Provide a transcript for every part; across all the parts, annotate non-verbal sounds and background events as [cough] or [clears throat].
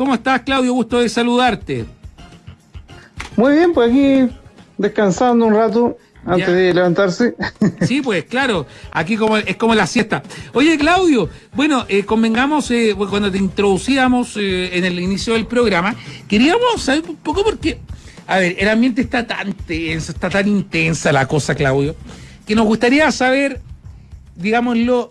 ¿Cómo estás, Claudio? Gusto de saludarte. Muy bien, pues aquí descansando un rato antes de levantarse. [laughs] Sí, pues claro, aquí como es como la siesta. Oye, Claudio, bueno, eh, convengamos, eh, cuando te introducíamos eh, en el inicio del programa, queríamos saber un poco porque, a ver, el ambiente está tan tenso, está tan intensa la cosa, Claudio, que nos gustaría saber, digámoslo,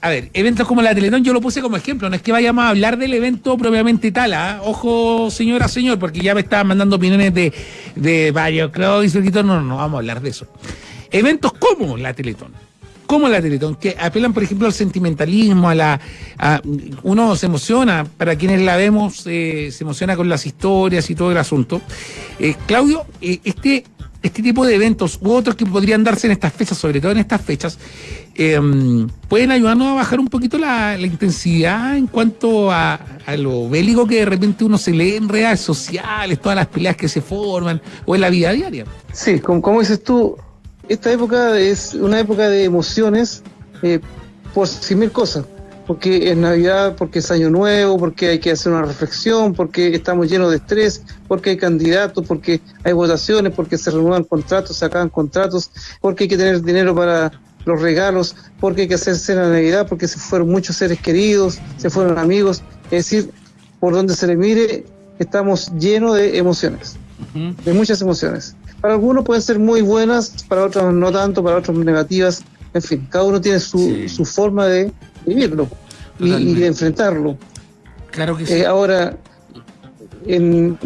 a ver, eventos como la Teletón yo lo puse como ejemplo, no es que vayamos a hablar del evento propiamente tal, ¿ah? ojo señora, señor, porque ya me estaban mandando opiniones de, de varios y no, no, no vamos a hablar de eso. Eventos como la Teletón, como la Teletón, que apelan, por ejemplo, al sentimentalismo, a la... uno se emociona, para quienes la vemos, eh, se emociona con las historias y todo el asunto. Eh, Claudio, eh, este este tipo de eventos u otros que podrían darse en estas fechas, sobre todo en estas fechas, em, pueden ayudarnos a bajar un poquito la, intensidad en cuanto a, lo bélico que de repente uno se lee en redes sociales, todas las peleas que se forman o en la vida diaria. Sí, como, dices tú, esta época es una época de emociones eh, por mil cosas porque es Navidad, porque es Año Nuevo, porque hay que hacer una reflexión, porque estamos llenos de estrés, porque hay candidatos, porque hay votaciones, porque se renuevan contratos, se acaban contratos, porque hay que tener dinero para los regalos, porque hay que hacer cena de Navidad, porque se fueron muchos seres queridos, se fueron amigos. Es decir, por donde se le mire, estamos llenos de emociones, de muchas emociones. Para algunos pueden ser muy buenas, para otros no tanto, para otros negativas. En fin, cada uno tiene su, su forma de vivirlo y, de enfrentarlo. Claro que sí. Eh, ahora, en,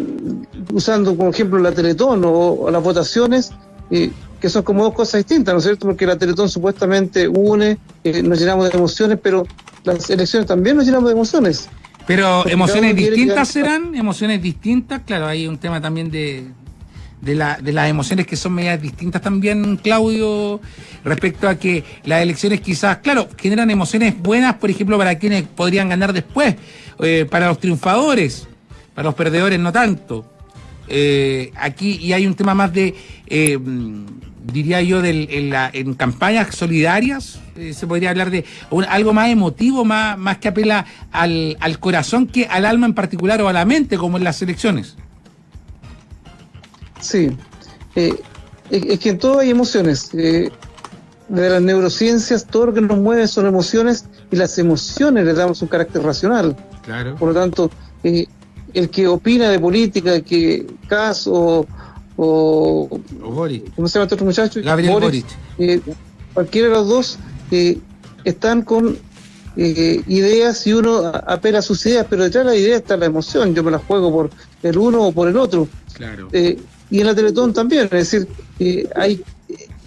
usando como ejemplo la Teletón o, las votaciones, eh, que son como dos cosas distintas, ¿no es cierto? Porque la Teletón supuestamente une, eh, nos llenamos de emociones, pero las elecciones también nos llenamos de emociones. Pero emociones distintas serán, emociones distintas, claro, hay un tema también de, de, la, de las emociones que son medias distintas también, Claudio, respecto a que las elecciones quizás, claro, generan emociones buenas, por ejemplo, para quienes podrían ganar después, eh, para los triunfadores, para los perdedores no tanto. Eh, aquí, y hay un tema más de, eh, diría yo, en, la, en campañas solidarias, se podría hablar de algo más emotivo, más, más que apela al, al corazón que al alma en particular o a la mente, como en las elecciones. Sí, eh, es, que en todo hay emociones. Eh, de las neurociencias, todo lo que nos mueve son emociones y las emociones le damos un carácter racional. Claro. Por lo tanto, eh, el que opina de política, que caso o, o, ¿cómo se llama este otro muchacho? Gabriel Boric. cualquiera de los dos están con ideas y uno apela a sus ideas, pero detrás de la idea está la emoción. Yo me la juego por el uno o por el otro. Claro y en la Teletón también, es decir, hay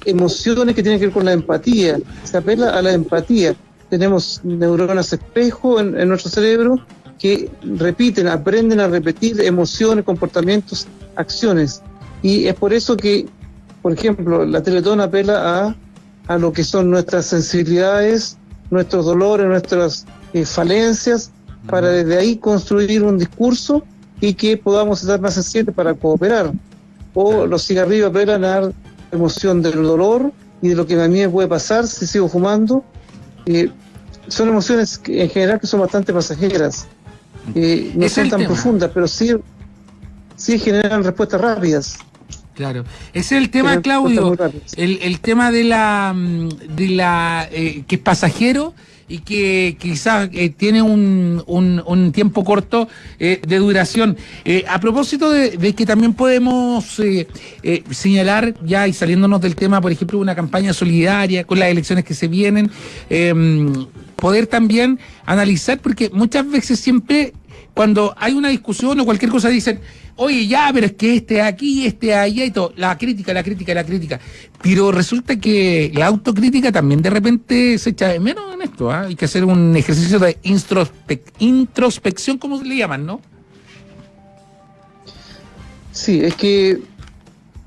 emociones que tienen que ver con la empatía, se apela a la empatía. Tenemos neuronas espejo en, nuestro cerebro que repiten, aprenden a repetir emociones, comportamientos, acciones. Y es por eso que, por ejemplo, la Teletón apela a, a lo que son nuestras sensibilidades, nuestros dolores, nuestras eh, falencias, para desde ahí construir un discurso y que podamos estar más sensibles para cooperar o los cigarrillos apelan a la emoción del dolor y de lo que a mí me puede pasar si sigo fumando. Eh, son emociones que, en general que son bastante pasajeras, eh, no son tan profundas, pero sí, sí generan respuestas rápidas. Claro, ese es el tema, Claudio, el, el, tema de la, mm, de la eh, que es pasajero y que quizás eh, tiene un, un, tiempo corto eh, de duración. Eh, a propósito de, que también podemos señalar, ya y saliéndonos del tema, por ejemplo, una campaña solidaria con las elecciones que se vienen, em, poder también analizar, porque muchas veces siempre cuando hay una discusión o cualquier cosa dicen, oye, ya, pero es que este aquí, este allá y todo, la crítica, la crítica, la crítica. Pero resulta que la autocrítica también de repente se echa de menos en esto, ¿ah? hay que hacer un ejercicio de introspección, como le llaman, ¿no? Sí, es que,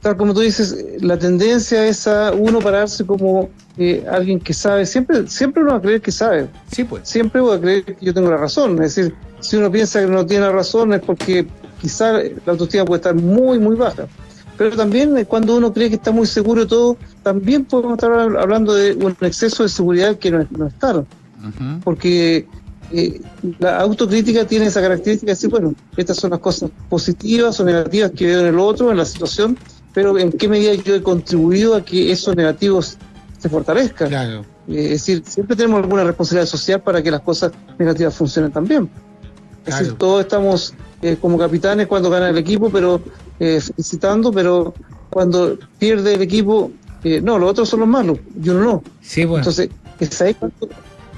tal como tú dices, la tendencia es a uno pararse como eh, alguien que sabe, siempre, siempre uno va a creer que sabe. Sí, pues. Siempre voy a creer que yo tengo la razón, es decir, si uno piensa que no tiene razón es porque quizá la autoestima puede estar muy, muy baja. Pero también eh, cuando uno cree que está muy seguro todo, también podemos estar hablando de un exceso de seguridad que no es, no es tal. Porque eh, la autocrítica tiene esa característica de decir, bueno, estas son las cosas positivas o negativas que veo en el otro, en la situación, pero en qué medida yo he contribuido a que esos negativos se fortalezcan. Claro. Eh, es decir, siempre tenemos alguna responsabilidad social para que las cosas negativas funcionen también. Es decir, todos estamos eh, como capitanes cuando gana el equipo, pero felicitando, pero cuando pierde el equipo, no, los otros son los malos, yo no. Sí, bueno. Entonces, es ahí cuando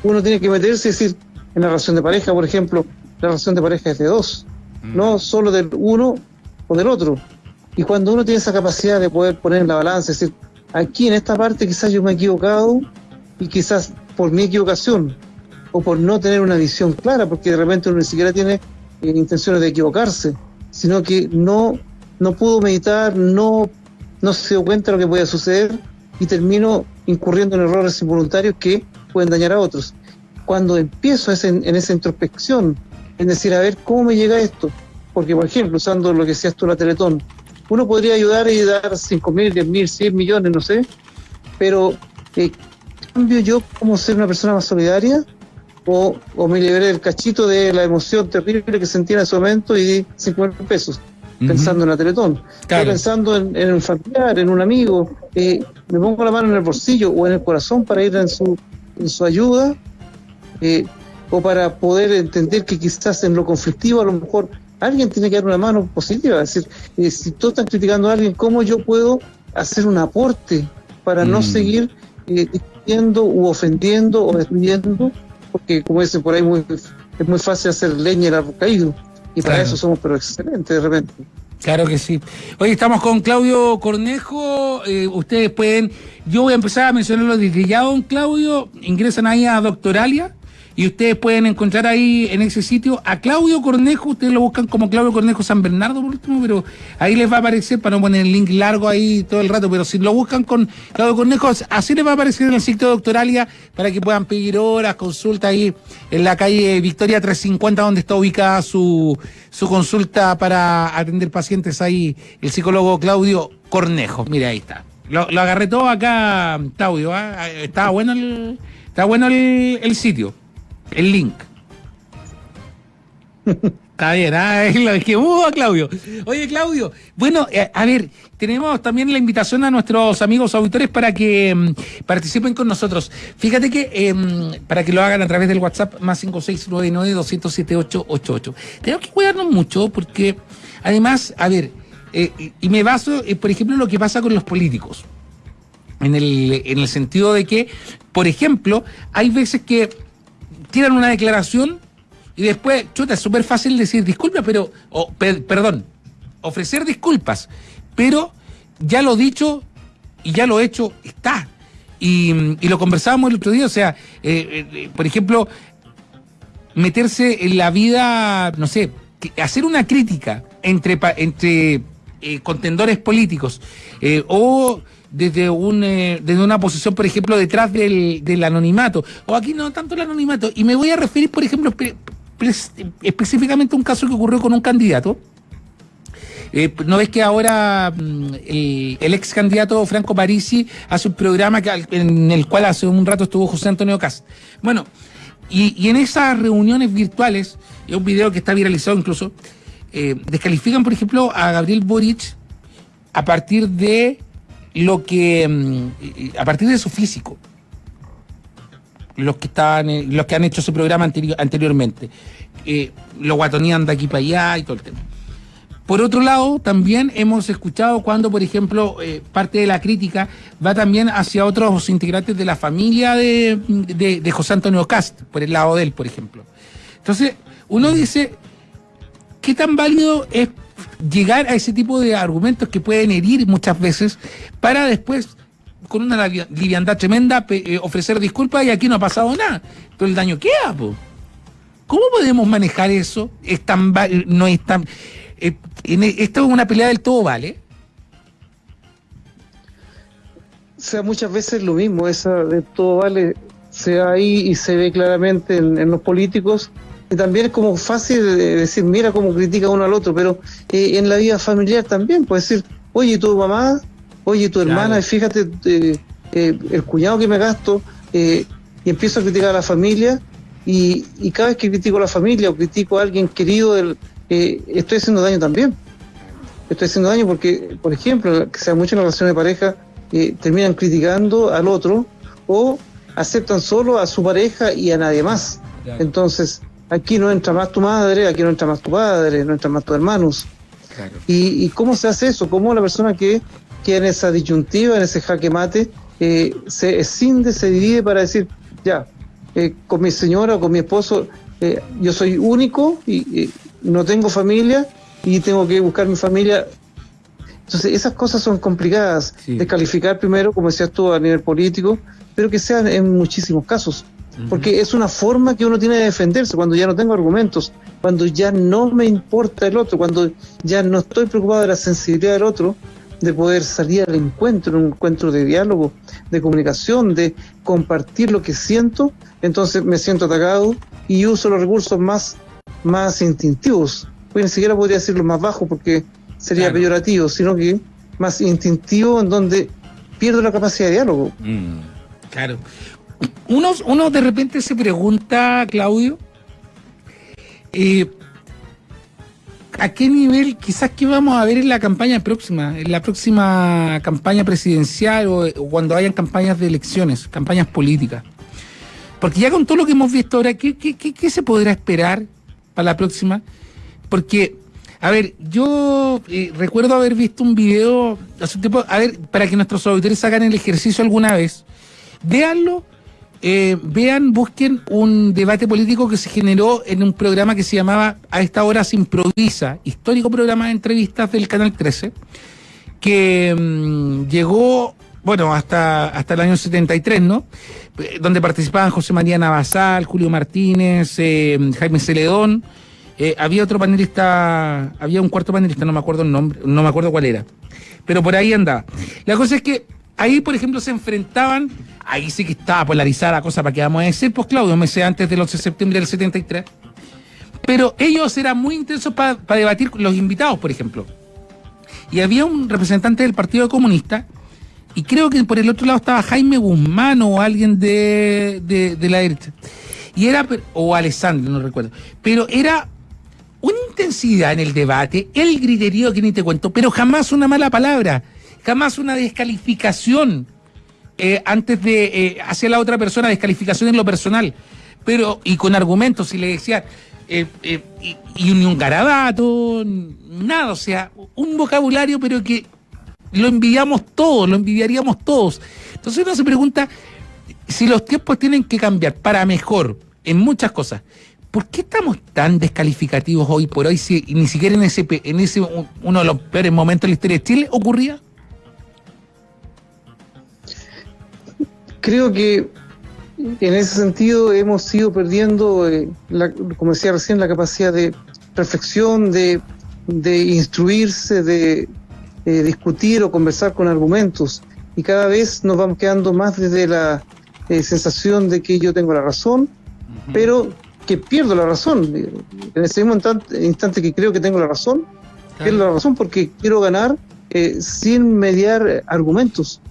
uno tiene que meterse y decir, en la relación de pareja, por ejemplo, la relación de pareja es de dos, mm. no solo del uno o del otro. Y cuando uno tiene esa capacidad de poder poner en la balanza, es decir, aquí en esta parte quizás yo me he equivocado y quizás por mi equivocación o por no tener una visión clara, porque de repente uno ni siquiera tiene eh, intenciones de equivocarse, sino que no, no pudo meditar, no, no se dio cuenta de lo que podía suceder y termino incurriendo en errores involuntarios que pueden dañar a otros cuando empiezo en esa introspección, en decir, a ver, ¿cómo me llega esto? Porque, por ejemplo, usando lo que decías tú, la Teletón, uno podría ayudar y dar 5 mil, 10 mil, 100 millones, no sé, pero eh, ¿cambio yo como ser una persona más solidaria? O, o me liberé del cachito de la emoción terrible que sentía en ese momento y di 5 mil pesos pensando en la Teletón. Estoy pensando en, un familiar, en un amigo, eh, me pongo la mano en el bolsillo o en el corazón para ir en su, en su ayuda eh, o para poder entender que quizás en lo conflictivo a lo mejor alguien tiene que dar una mano positiva. Es decir, eh, si todos están criticando a alguien, ¿cómo yo puedo hacer un aporte para no mm. seguir eh, discutiendo u ofendiendo o destruyendo? Porque, como dicen por ahí, muy, es muy fácil hacer leña el árbol caído. Y para eso somos pero excelentes de repente. Claro que sí. Hoy estamos con Claudio Cornejo. Eh, ustedes pueden. Yo voy a empezar a mencionarlo desde ya, don Claudio. Ingresan ahí a Doctoralia y ustedes pueden encontrar ahí en ese sitio a Claudio Cornejo, ustedes lo buscan como Claudio Cornejo San Bernardo por último, pero ahí les va a aparecer, para no poner el link largo ahí todo el rato, pero si lo buscan con Claudio Cornejo, así les va a aparecer en el sitio de Doctoralia para que puedan pedir horas, consulta ahí en la calle Victoria 350, donde está ubicada su, su consulta para atender pacientes ahí, el psicólogo Claudio Cornejo. Mira, ahí está. Lo, agarré todo acá, Claudio, ¿ah? estaba bueno el, está bueno el sitio el link. Está bien, ah, es que uh, Claudio. Oye, Claudio, bueno, eh, a ver, tenemos también la invitación a nuestros amigos auditores para que mm, participen con nosotros. Fíjate que em, para que lo hagan a través del WhatsApp más 5699-207888. Tenemos que cuidarnos mucho porque, además, a ver, eh, y me baso, eh, por ejemplo, en lo que pasa con los políticos. En el, en el sentido de que, por ejemplo, hay veces que tiran una declaración y después, chuta, es súper fácil decir disculpas, pero, perdón, ofrecer disculpas, pero ya lo dicho y ya lo hecho está. Y, lo conversábamos el otro día, o sea, eh, eh, por ejemplo, meterse en la vida, no sé, hacer una crítica entre, entre eh, contendores políticos o desde, un, eh, desde una posición, por ejemplo, detrás del, del, anonimato. O aquí no tanto el anonimato. Y me voy a referir, por ejemplo, específicamente a un caso que ocurrió con un candidato. Eh, ¿No ves que ahora mm, el, ex candidato Franco Parisi hace un programa que, en el cual hace un rato estuvo José Antonio Cast? Bueno, y, y en esas reuniones virtuales, es un video que está viralizado incluso, eh, descalifican, por ejemplo, a Gabriel Boric a partir de lo que mm, a partir de su físico los que estaban los que han hecho ese programa anteriormente eh, lo guatonean de aquí para allá y todo el tema. Por otro lado también hemos escuchado cuando por ejemplo eh, parte de la crítica va también hacia otros integrantes de la familia de, de, de José Antonio Cast por el lado de él por ejemplo. Entonces uno dice qué tan válido es llegar a ese tipo de argumentos que pueden herir muchas veces para después con una liviandad tremenda eh, ofrecer disculpas y aquí no ha pasado nada. Pero el daño queda, ¿Cómo podemos manejar eso? Es tan, no es tan, eh, e, esto es una pelea del todo vale. O sea, muchas veces lo mismo, esa de todo vale se ve ahí y se ve claramente en los políticos también es como fácil de decir, mira cómo critica uno al otro, pero eh, en la vida familiar también, puede decir, oye, tu mamá, oye, tu hermana, fíjate, eh, eh, el cuñado que me gasto, y empiezo a criticar a la familia, Y, y cada vez que critico a la familia o critico a alguien querido, del, eh, estoy haciendo daño también. Estoy haciendo daño porque, por ejemplo, que sea mucho en relaciones de pareja, eh, terminan criticando al otro o aceptan solo a su pareja y a nadie más. Claro. Entonces, aquí no entra más tu madre, aquí no entra más tu padre, no entran más tus hermanos. Claro. ¿Y, ¿Y, cómo se hace eso? ¿Cómo la persona que queda en esa disyuntiva, en ese jaque mate, eh, se escinde, se divide para decir, ya, eh, con mi señora o con mi esposo, eh, yo soy único y no tengo familia y tengo que buscar mi familia. Entonces, esas cosas son complicadas sí. de calificar primero, como decías tú, a nivel político, pero que sean en muchísimos casos. Porque es una forma que uno tiene de defenderse cuando ya no tengo argumentos, cuando ya no me importa el otro, cuando ya no estoy preocupado de la sensibilidad del otro, de poder salir al encuentro, un encuentro de diálogo, de comunicación, de compartir lo que siento, entonces me siento atacado y uso los recursos más, más instintivos. Pues ni siquiera podría decirlo más bajo porque sería claro. peyorativo, sino que más instintivo en donde pierdo la capacidad de diálogo. Mm, claro. Uno, de repente se pregunta, Claudio, eh, ¿a qué nivel quizás que vamos a ver en la campaña próxima, en la próxima campaña presidencial o, cuando hayan campañas de elecciones, campañas políticas? Porque ya con todo lo que hemos visto ahora, ¿qué, qué, qué, qué se podrá esperar para la próxima? Porque, a ver, yo eh, recuerdo haber visto un video hace un tiempo, a ver, para que nuestros auditores hagan el ejercicio alguna vez, véanlo eh, vean, busquen un debate político que se generó en un programa que se llamaba A esta hora se improvisa, histórico programa de entrevistas del Canal 13, que mmm, llegó, bueno, hasta, hasta el año 73, ¿no? Donde participaban José María Navasal, Julio Martínez, eh, Jaime Celedón, eh, había otro panelista, había un cuarto panelista, no me acuerdo el nombre, no me acuerdo cuál era, pero por ahí andaba. La cosa es que ahí, por ejemplo, se enfrentaban, ahí sí que estaba polarizada la cosa para que vamos a decir, pues Claudio, meses antes del 11 de septiembre del 73. Pero ellos eran muy intensos para pa debatir con los invitados, por ejemplo. Y había un representante del Partido Comunista, y creo que por el otro lado estaba Jaime Guzmán o alguien de, de, de la derecha. Y era, o Alessandro, no recuerdo. Pero era una intensidad en el debate, el griterío que ni te cuento, pero jamás una mala palabra jamás una descalificación eh, antes de eh, hacia la otra persona, descalificación en lo personal, pero y con argumentos, si le decía, eh, y, y, un garabato, nada, o sea, un vocabulario, pero que lo envidiamos todos, lo envidiaríamos todos. Entonces uno se pregunta si los tiempos tienen que cambiar para mejor en muchas cosas. ¿Por qué estamos tan descalificativos hoy por hoy si ni siquiera en ese, en ese uno de los peores momentos de la historia de Chile ocurría? Creo que en ese sentido hemos ido perdiendo, eh, la, como decía recién, la capacidad de reflexión, de, de instruirse, de eh, discutir o conversar con argumentos. Y cada vez nos vamos quedando más desde la eh, sensación de que yo tengo la razón, uh -huh. pero que pierdo la razón. En ese mismo instante, instante que creo que tengo la razón, claro. pierdo la razón porque quiero ganar eh, sin mediar argumentos.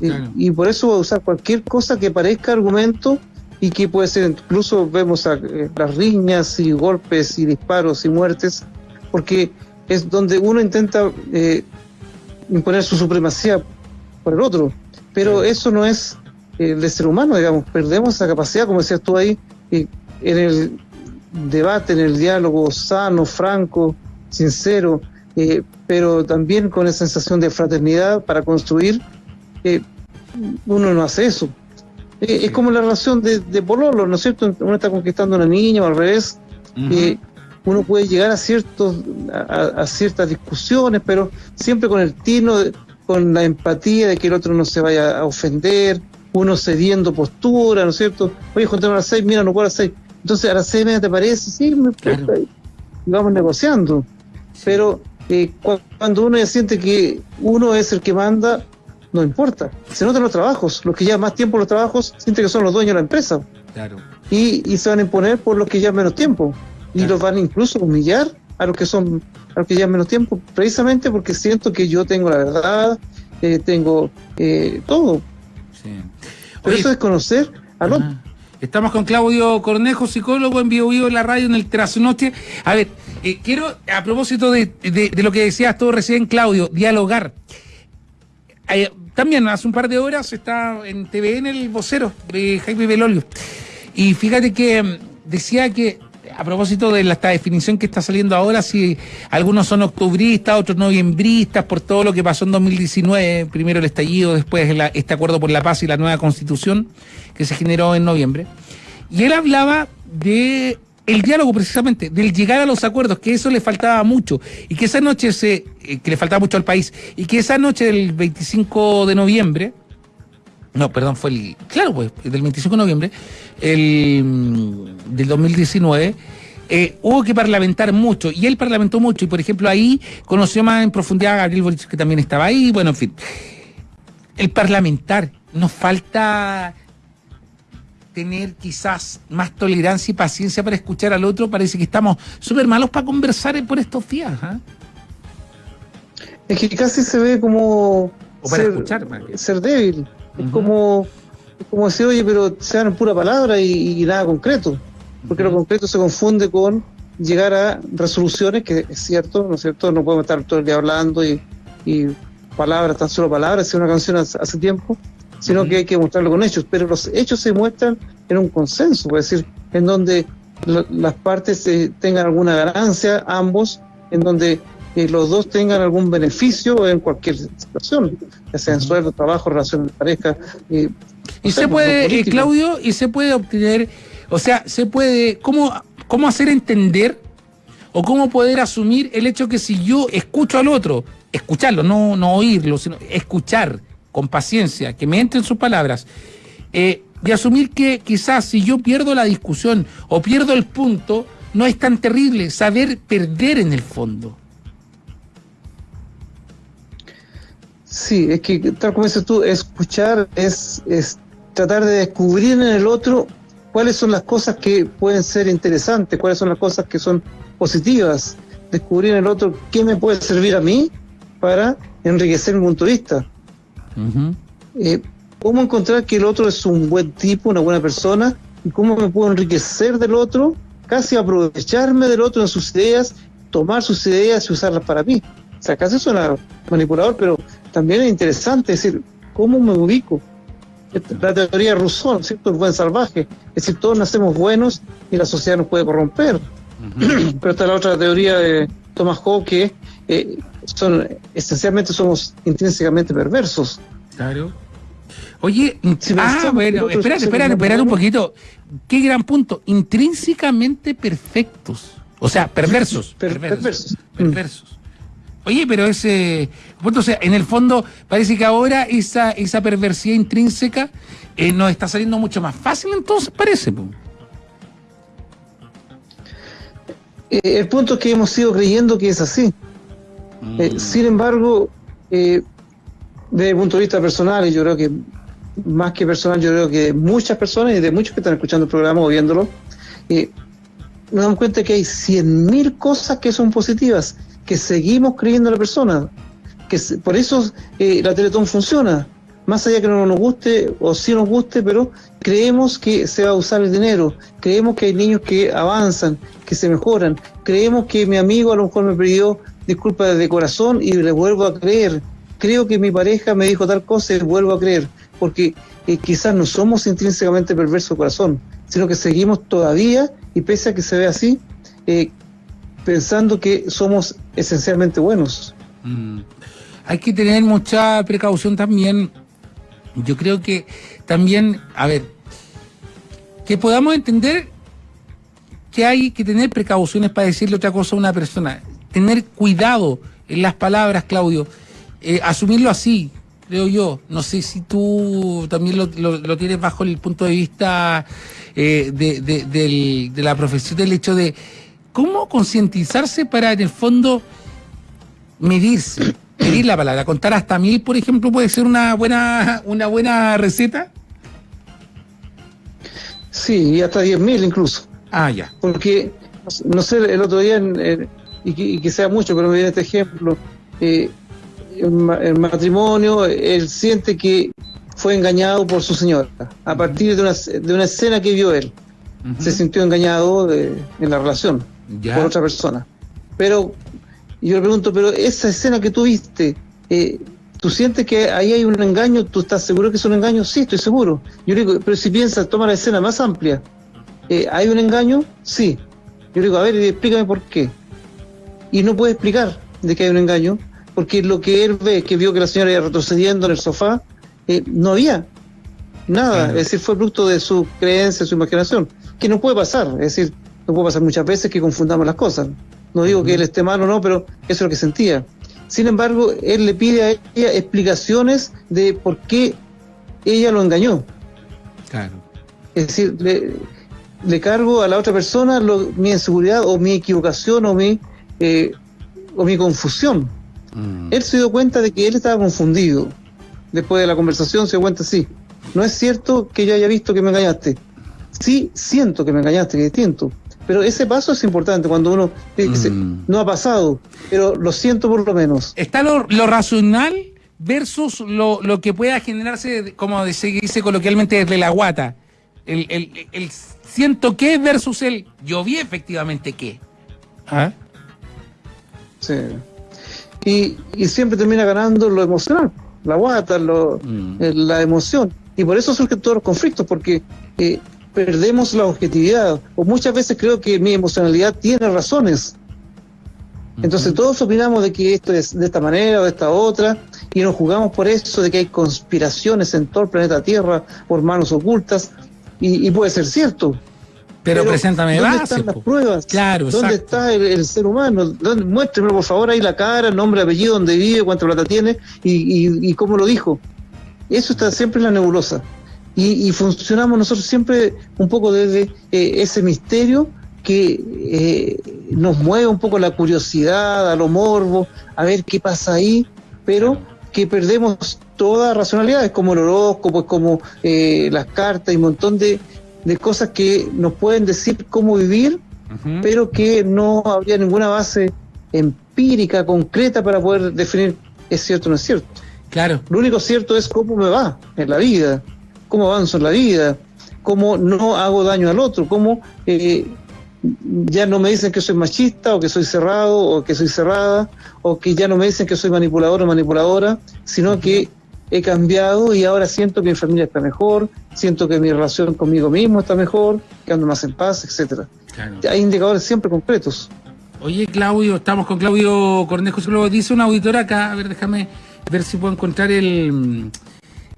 Claro. Y, y, por eso voy a usar cualquier cosa que parezca argumento y que puede ser, incluso vemos a, eh, las riñas y golpes y disparos y muertes, porque es donde uno intenta eh, imponer su supremacía por el otro. Pero eso no es eh, de ser humano, digamos, perdemos esa capacidad, como decías tú ahí, en el debate, en el diálogo sano, franco, sincero, pero también con esa sensación de fraternidad para construir eh, uno no hace eso. Eh, es como la relación de, de, Pololo, ¿no es cierto? Uno está conquistando a una niña o al revés. Uh -huh. eh, uno puede llegar a, ciertos, a, a, ciertas discusiones, pero siempre con el tino, con la empatía de que el otro no se vaya a ofender, uno cediendo postura, ¿no es cierto? Oye, juntemos a las seis, mira, no puedo a las seis. Entonces, a las seis media te parece, sí, me claro. vamos negociando. Sí. Pero eh, cuando uno ya siente que uno es el que manda, no importa. Se notan los trabajos. Los que llevan más tiempo los trabajos sienten que son los dueños de la empresa. Claro. Y, y se van a imponer por los que llevan menos tiempo. Y claro. los van incluso a humillar a los que son a los que llevan menos tiempo, precisamente porque siento que yo tengo la verdad, eh, tengo eh, todo. Sí. Pero eso es conocer al otro. Estamos con Claudio Cornejo, psicólogo en vivo vivo en la radio en el Trasnoche. A ver, eh, quiero, a propósito de, lo que decías tú recién, Claudio, dialogar. Eh, también hace un par de horas está en TVN el vocero de Jaime Belolio. Y fíjate que mm, decía que a propósito de esta definición que está saliendo ahora, si algunos son octubristas, otros noviembristas, por todo lo que pasó en 2019, primero el estallido, después este acuerdo por la paz y la nueva constitución que se generó en noviembre. Y él hablaba de el diálogo precisamente, del llegar a los acuerdos, que eso le faltaba mucho, y que esa noche se, eh, que le faltaba mucho al país, y que esa noche del 25 de noviembre, no, perdón, fue el, claro, pues, del 25 de noviembre, el, mm, del 2019, eh, hubo que parlamentar mucho, y él parlamentó mucho, y por ejemplo ahí conoció más en profundidad a Gabriel Boric, que también estaba ahí, bueno, en fin. El parlamentar, nos falta tener quizás más tolerancia y paciencia para escuchar al otro, parece que estamos súper malos para conversar por estos días. ¿ah? Es que casi se ve como ser, escuchar, ser débil. Es como como decir, oye, pero sean pura palabra y, nada concreto. Porque lo concreto se confunde con llegar a resoluciones, que es cierto, ¿no es cierto? No podemos estar todo el día hablando y, palabras, tan solo palabras, es una canción hace, tiempo, sino que hay que mostrarlo con hechos. Pero los hechos se muestran en un consenso, es decir, en donde las partes eh, tengan alguna ganancia, ambos, en donde eh, los dos tengan algún beneficio en cualquier situación, ya sea en sueldo, trabajo, relación de pareja. Eh, y se puede, Claudio, y se puede obtener, o sea, se puede, ¿cómo, ¿cómo hacer entender o cómo poder asumir el hecho que si yo escucho al otro, escucharlo, no, no oírlo, sino escuchar con paciencia, que me entren sus palabras, eh, y asumir que quizás si yo pierdo la discusión o pierdo el punto, no es tan terrible saber perder en el fondo. Sí, es que tal como dices tú, escuchar es, es tratar de descubrir en el otro cuáles son las cosas que pueden ser interesantes, cuáles son las cosas que son positivas, descubrir en el otro qué me puede servir a mí para enriquecer mi punto de vista. Eh, cómo encontrar que el otro es un buen tipo, una buena persona, y cómo me puedo enriquecer del otro, casi aprovecharme del otro en sus ideas, tomar sus ideas y usarlas para mí. O sea, casi suena manipulador, pero también es interesante, decir, ¿cómo me ubico? La teoría de Rousseau, ¿cierto? El buen salvaje. Es decir, todos nacemos buenos y la sociedad nos puede corromper. [clears throat] Pero está la otra teoría de Thomas Hobbes que eh, son, esencialmente somos intrínsecamente perversos. Claro. Oye, ah, bueno, espérate, espérate, espérate un poquito. Qué gran punto. Intrínsecamente perfectos. O sea, perversos. [laughs] perversos. perversos. Oye, pero ese. O sea, en el fondo, parece que ahora esa, esa perversidad intrínseca eh, nos está saliendo mucho más fácil, entonces parece. Eh, el punto es que hemos ido creyendo que es así. Eh, mm. sin embargo, desde el punto de vista personal, y yo creo que más que personal, yo creo que muchas personas y de muchos que están escuchando el programa o viéndolo, nos damos cuenta que hay 100.000 cosas que son positivas que seguimos creyendo en la persona. Que por eso eh, la Teletón funciona. Más allá que no nos guste o sí nos guste, pero creemos que se va a usar el dinero. Creemos que hay niños que avanzan, que se mejoran. Creemos que mi amigo a lo mejor me pidió disculpas de corazón y le vuelvo a creer. Creo que mi pareja me dijo tal cosa y vuelvo a creer. Porque eh, quizás no somos intrínsecamente perversos de corazón, sino que seguimos todavía, y pese a que se ve así, eh, pensando que somos esencialmente buenos. Mm. Hay que tener mucha precaución también. Yo creo que también, a ver, que podamos entender que hay que tener precauciones para decirle otra cosa a una persona. Tener cuidado en las palabras, Claudio. Eh, asumirlo así, creo yo. No sé si tú también lo, tienes bajo el punto de vista eh, de, de la profesión, del hecho de ¿Cómo concientizarse para, en el fondo, medirse? [clears throat] Medir la palabra. Contar hasta mil, por ejemplo, puede ser una buena, una buena receta. Sí, hasta diez mil incluso. Ah, ya. Porque, no sé, el otro día, y, que, sea mucho, pero me viene este ejemplo, eh, el, matrimonio, él siente que fue engañado por su señora, a partir de una, de una escena que vio él. Se sintió engañado de, en la relación por otra persona. Pero yo le pregunto, pero esa escena que tú viste, eh, ¿tú sientes que ahí hay un engaño? ¿Tú estás seguro que es un engaño? Sí, estoy seguro. Yo digo, pero si piensas, toma la escena más amplia. Eh, ¿Hay un engaño? Sí. Yo digo, a ver, explícame por qué. Y no puede explicar de que hay un engaño, porque lo que él ve, que vio que la señora iba retrocediendo en el sofá, eh, no había nada. Es decir, fue producto de su creencia, su imaginación, que no puede pasar. Es decir, no puede pasar muchas veces que confundamos las cosas. No digo que él esté mal o no, pero eso es lo que sentía. Sin embargo, él le pide a ella explicaciones de por qué ella lo engañó. Claro. Es decir, le, cargo a la otra persona mi inseguridad o mi equivocación o mi, eh, o mi confusión. Mm. Él se dio cuenta de que él estaba confundido. Después de la conversación se dio cuenta, sí, no es cierto que yo haya visto que me engañaste. Sí, siento que me engañaste, que es distinto. Pero ese paso es importante cuando uno dice, mm. no ha pasado, pero lo siento por lo menos. Está lo, racional versus lo, lo, que pueda generarse, como se dice coloquialmente, desde la guata. El, el, siento que versus el yo vi efectivamente qué. ¿Ah? Sí. Y, y, siempre termina ganando lo emocional, la guata, lo, mm. eh, la emoción. Y por eso surgen todos los conflictos, porque eh, perdemos la objetividad. O muchas veces creo que mi emocionalidad tiene razones. Entonces todos opinamos de que esto es de esta manera o de esta otra y nos jugamos por eso de que hay conspiraciones en todo el planeta Tierra por manos ocultas y, puede ser cierto. Pero, preséntame ¿dónde están las pruebas? Claro, ¿Dónde está el, ser humano? ¿Dónde, muéstreme por favor ahí la cara, nombre, apellido, dónde vive, cuánta plata tiene y, y cómo lo dijo. Eso está siempre en la nebulosa y, funcionamos nosotros siempre un poco desde eh, ese misterio que eh, nos mueve un poco la curiosidad, a lo morbo, a ver qué pasa ahí, pero que perdemos toda racionalidad, es como el horóscopo, es como eh, las cartas y un montón de, cosas que nos pueden decir cómo vivir, pero que no habría ninguna base empírica, concreta para poder definir es cierto o no es cierto. Claro. Lo único cierto es cómo me va en la vida cómo avanzo en la vida, cómo no hago daño al otro, cómo eh, ya no me dicen que soy machista o que soy cerrado o que soy cerrada o que ya no me dicen que soy manipulador o manipuladora, sino que he cambiado y ahora siento que mi familia está mejor, siento que mi relación conmigo mismo está mejor, que ando más en paz, etcétera. Hay indicadores siempre concretos. Oye, Claudio, estamos con Claudio Cornejo, dice una auditora acá, a ver, déjame ver si puedo encontrar el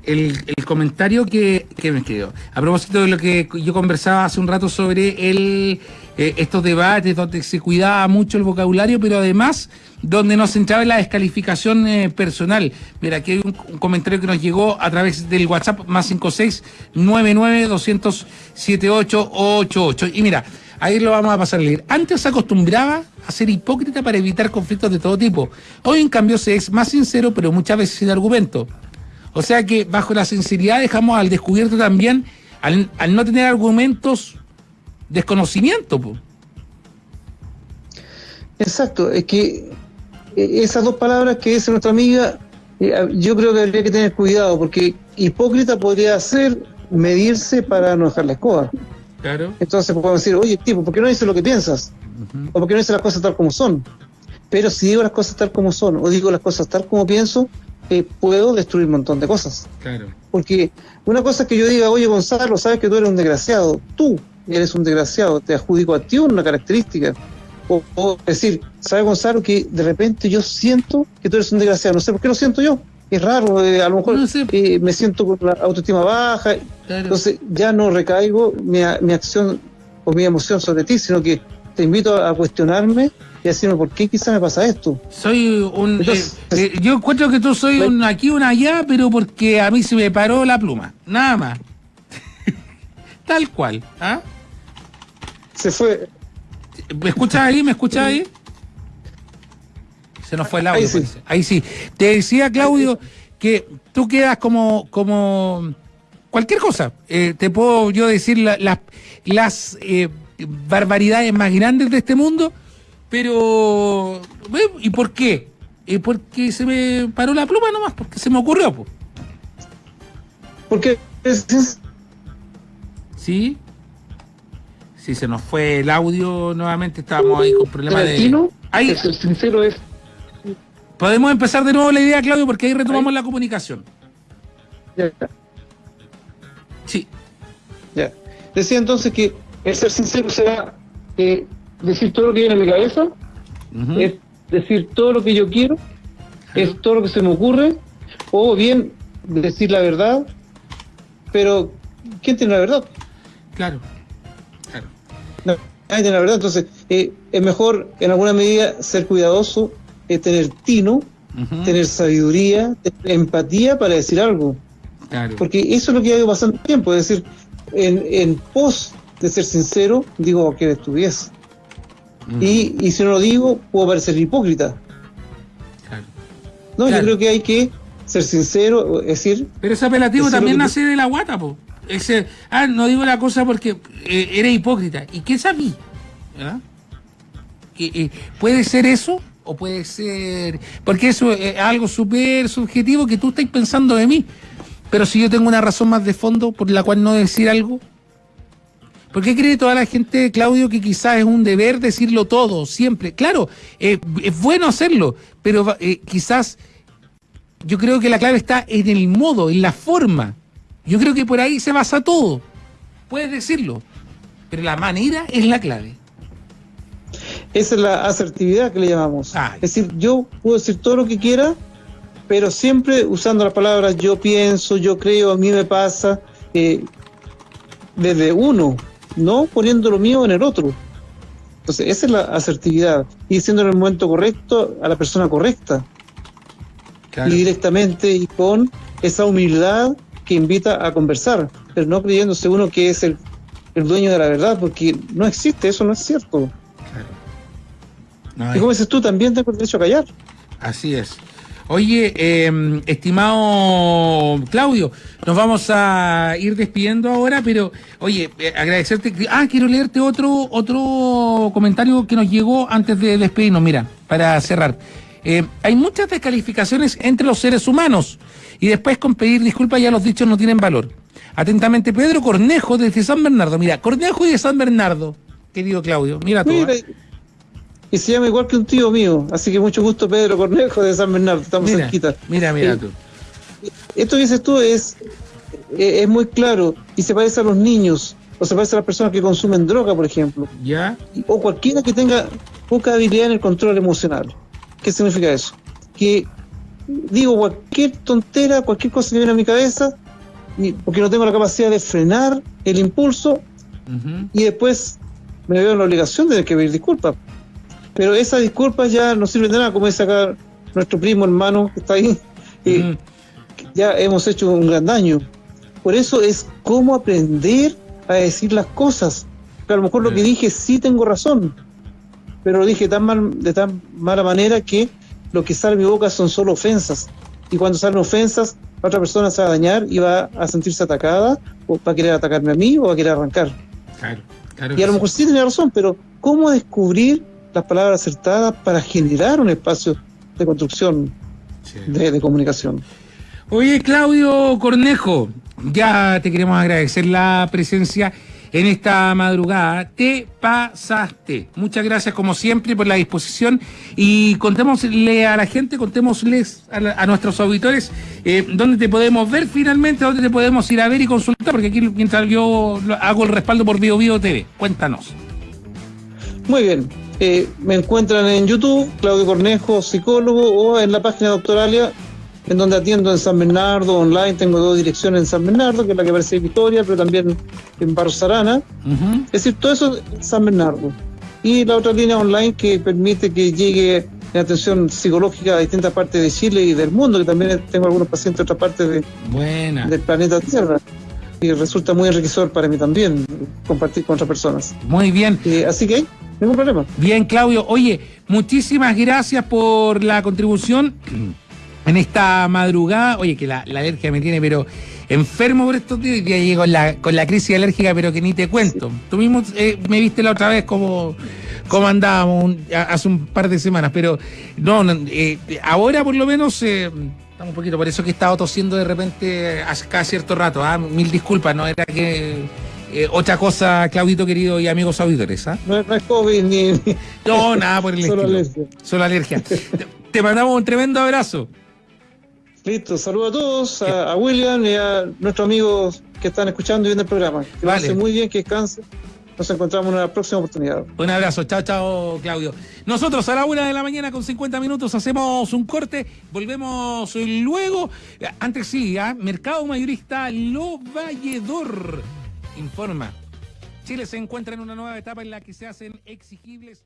el, comentario que, me escribió. A propósito de lo que yo conversaba hace un rato sobre el, eh, estos debates donde se cuidaba mucho el vocabulario, pero además donde nos centraba en la descalificación eh, personal. Mira, aquí hay un, comentario que nos llegó a través del WhatsApp más 5699 200 7888. Y mira, ahí lo vamos a pasar a leer. Antes se acostumbraba a ser hipócrita para evitar conflictos de todo tipo. Hoy, en cambio, se es más sincero, pero muchas veces sin argumento. O sea que bajo la sinceridad dejamos al descubierto también, al, no tener argumentos, desconocimiento. Exacto, es que eh, esas dos palabras que dice nuestra amiga, eh, yo creo que habría que tener cuidado, porque hipócrita podría ser medirse para no dejar la escoba. Claro. Entonces podemos decir, oye, tipo, ¿por qué no dices lo que piensas? O ¿por qué no dices las cosas tal como son? Pero si digo las cosas tal como son, o digo las cosas tal como pienso, puedo destruir un montón de cosas. Claro. Porque una cosa es que yo diga, oye Gonzalo, sabes que tú eres un desgraciado, tú eres un desgraciado, te adjudico a ti una característica. O, decir, ¿sabes Gonzalo que de repente yo siento que tú eres un desgraciado? No sé por qué lo siento yo. Es raro, eh, a lo mejor eh, me siento con la autoestima baja, entonces ya no recaigo mi, mi acción o mi emoción sobre ti, sino que te invito a cuestionarme y decirme por qué quizá me pasa esto. Soy un. Eh, eh, yo encuentro que tú soy un aquí, un allá, pero porque a mí se me paró la pluma. Nada más. [laughs] Tal cual. ¿ah? Se fue. ¿Me escuchas ahí? ¿Me escuchas ahí? Se nos fue el audio. Ahí sí. ahí sí. Te decía, Claudio, que tú quedas como. como cualquier cosa. Eh, te puedo yo decir las barbaridades más grandes de este mundo, pero ¿y por qué? porque se me paró la pluma nomás, porque se me ocurrió. Porque Sí. Sí, se nos fue el audio nuevamente, estábamos ahí con problemas de... Ahí. El sincero es... Podemos empezar de nuevo la idea, Claudio, porque ahí retomamos la comunicación. Ya. Sí. Ya. Decía entonces que el ser sincero será eh, decir todo lo que viene en mi cabeza, es decir todo lo que yo quiero, es todo lo que se me ocurre, o bien decir la verdad, pero ¿quién tiene la verdad? Claro, claro. No, nadie tiene la verdad, entonces eh, es mejor en alguna medida ser cuidadoso, eh, tener tino, tener sabiduría, tener empatía para decir algo. Claro. Porque eso es lo que ha ido pasando tiempo, es decir, en, en pos de ser sincero, digo que estuviese. Y, y si no lo digo, puedo parecer hipócrita. Claro. No, Claro. yo creo que hay que ser sincero, es decir, Pero ese apelativo también nace de la guata, po. Ese, ah, no digo la cosa porque eh, eres hipócrita. ¿Y qué sabí? ¿Ah? Que, eh, ¿Puede ser eso? ¿O puede ser...? Porque eso es algo súper subjetivo que tú estás pensando de mí. Pero si yo tengo una razón más de fondo por la cual no decir algo... ¿Por qué cree toda la gente, Claudio, que quizás es un deber decirlo todo, siempre? Claro, eh, es bueno hacerlo, pero eh, quizás yo creo que la clave está en el modo, en la forma. Yo creo que por ahí se basa todo. Puedes decirlo, pero la manera es la clave. esa es la asertividad que le llamamos. Ah. Es decir, yo puedo decir todo lo que quiera, pero siempre usando las palabras yo pienso, yo creo, a mí me pasa, eh, desde uno, no poniendo lo mío en el otro. Entonces, esa es la asertividad. Y diciendo en el momento correcto a la persona correcta. y directamente y con esa humildad que invita a conversar, pero no creyéndose uno que es el, el dueño de la verdad, porque no existe, eso no es cierto. No, Y como dices tú, también tengo el derecho a callar. así es. Oye, eh, estimado Claudio, nos vamos a ir despidiendo ahora, pero oye, eh, agradecerte. Ah, quiero leerte otro otro comentario que nos llegó antes de despedirnos. Mira, para cerrar. Eh, hay muchas descalificaciones entre los seres humanos y después con pedir disculpas ya los dichos no tienen valor. Atentamente, Pedro Cornejo desde San Bernardo. Mira, Cornejo y de San Bernardo, querido Claudio. Mira tú. Mira, ¿eh? Y se llama igual que un tío mío, así que mucho gusto Pedro Cornejo de San Bernardo, estamos Mira, cerquita. mira, mira Eh, tú. Esto que dices tú es, eh, es muy claro y se parece a los niños, o se parece a las personas que consumen droga, por ejemplo. ¿Ya? o cualquiera que tenga poca habilidad en el control emocional. ¿Qué significa eso? Que digo cualquier tontera, cualquier cosa que viene a mi cabeza, porque no tengo la capacidad de frenar el impulso y después me veo en la obligación de tener que pedir disculpas. Pero esas disculpas ya no sirven de nada, como dice acá nuestro primo hermano que está ahí, [laughs] eh, Ujú. ya hemos hecho un gran daño. Por eso es cómo aprender a decir las cosas. Que a lo mejor lo que dije sí tengo razón, pero lo dije tan mal, de tan mala manera que lo que sale de mi boca son solo ofensas. Y cuando salen ofensas, la otra persona se va a dañar y va a sentirse atacada, o va a querer atacarme a mí, o va a querer arrancar. Claro, claro. Y a lo mejor sí tiene razón, pero ¿cómo descubrir las palabras acertadas para generar un espacio de construcción sí. de, de comunicación? Oye, Claudio Cornejo, ya te queremos agradecer la presencia en esta madrugada. Te pasaste. Muchas gracias, como siempre, por la disposición. Y contémosle a la gente, contémosles a, la- a nuestros auditores eh, dónde te podemos ver finalmente, dónde te podemos ir a ver y consultar, porque aquí mientras yo hago el respaldo por Bio Bio TV. Cuéntanos. Muy bien. Eh, me encuentran en YouTube, Claudio Cornejo, psicólogo, o en la página Doctoralia, en donde atiendo en San Bernardo, online. Tengo dos direcciones en San Bernardo, que es la que aparece en Victoria, pero también en Barros Arana. Ujú. Es decir, todo eso en San Bernardo. Y la otra línea online que permite que llegue la atención psicológica a distintas partes de Chile y del mundo, que también tengo algunos pacientes de otras partes de- Buena. del planeta Tierra. Y resulta muy enriquecedor para mí también compartir con otras personas. Muy bien. Eh, así que, ningún problema. Bien, Claudio. Oye, muchísimas gracias por la contribución [clears throat] en esta madrugada. Oye, que la, la alergia me tiene, pero enfermo por estos días. Día llego con la, con la crisis alérgica, pero que ni te cuento. Tú mismo eh, me viste la otra vez como, como andábamos un- hace un par de semanas, pero no, no, eh, ahora por lo menos eh, Estamos un poquito, por eso que he estado tosiendo de repente hace cada cierto rato. ¿ah? Mil disculpas, no era que eh, otra cosa, Claudito querido y amigos auditores. ¿ah? No, no, es COVID ni. No, nada por el [laughs] Solo estilo. alergia. Solo alergia. [laughs] te, te mandamos un tremendo abrazo. Listo, saludos a todos, a, a William y a nuestros amigos que están escuchando y viendo el programa. Que Vale. muy bien, que descansen. Nos encontramos en una próxima oportunidad. Un abrazo, chao, chao, Claudio. Nosotros a la una de la mañana con 50 minutos hacemos un corte, volvemos luego. Antes sí, ¿ah? Mercado Mayorista Lo Valledor informa. Chile se encuentra en una nueva etapa en la que se hacen exigibles